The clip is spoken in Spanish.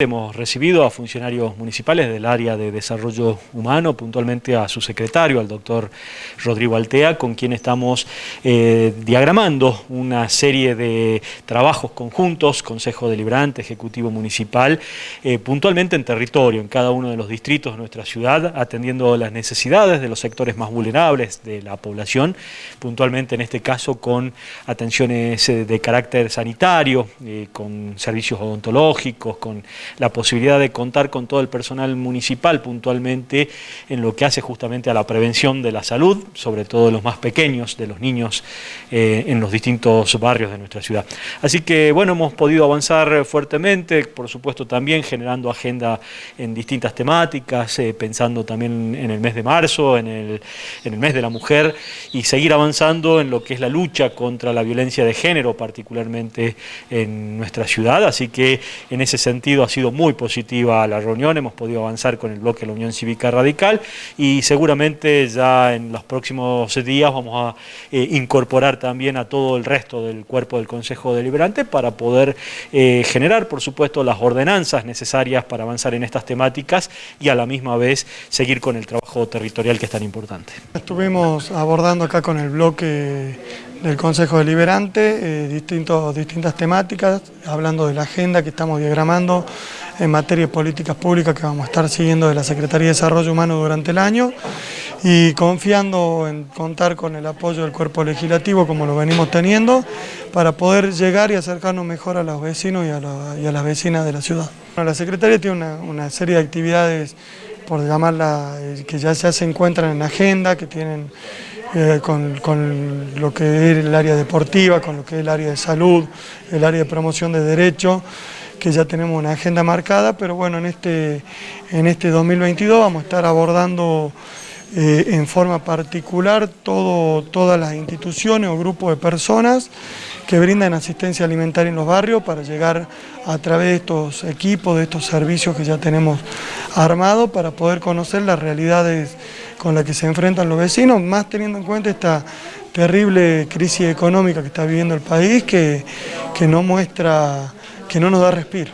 Hemos recibido a funcionarios municipales del área de desarrollo humano, puntualmente a su secretario, al doctor Rodrigo Altea, con quien estamos eh, diagramando una serie de trabajos conjuntos, Consejo Deliberante, Ejecutivo Municipal, eh, puntualmente en territorio, en cada uno de los distritos de nuestra ciudad, atendiendo las necesidades de los sectores más vulnerables de la población, puntualmente en este caso con atenciones eh, de carácter sanitario, con servicios odontológicos, con la posibilidad de contar con todo el personal municipal puntualmente en lo que hace justamente a la prevención de la salud, sobre todo de los más pequeños, de los niños eh, en los distintos barrios de nuestra ciudad. Así que bueno, hemos podido avanzar fuertemente, por supuesto también generando agenda en distintas temáticas, eh, pensando también en el mes de marzo, en el, en el mes de la mujer y seguir avanzando en lo que es la lucha contra la violencia de género, particularmente en nuestra ciudad, así que en ese sentido ha sido sido muy positiva la reunión, hemos podido avanzar con el bloque de la Unión Cívica Radical y seguramente ya en los próximos días vamos a eh, incorporar también a todo el resto del cuerpo del Consejo Deliberante para poder eh, generar, por supuesto, las ordenanzas necesarias para avanzar en estas temáticas y a la misma vez seguir con el trabajo territorial que es tan importante. Estuvimos abordando acá con el bloque del Consejo Deliberante eh, distintos, distintas temáticas, hablando de la agenda que estamos diagramando en materia de políticas públicas que vamos a estar siguiendo de la Secretaría de Desarrollo Humano durante el año y confiando en contar con el apoyo del cuerpo legislativo como lo venimos teniendo para poder llegar y acercarnos mejor a los vecinos y a, las vecinas de la ciudad. la Secretaría tiene una, serie de actividades, por llamarla, eh, que ya se encuentran en agenda, que tienen eh, con, lo que es el área deportiva, con lo que es el área de salud, el área de promoción de derechos, que ya tenemos una agenda marcada, pero bueno, en este, en este 2022 vamos a estar abordando eh, en forma particular todo, todas las instituciones o grupos de personas que brindan asistencia alimentaria en los barrios para llegar a través de estos equipos, de estos servicios que ya tenemos armados para poder conocer las realidades con las que se enfrentan los vecinos, más teniendo en cuenta esta terrible crisis económica que está viviendo el país que, que no muestra, que no nos da respiro.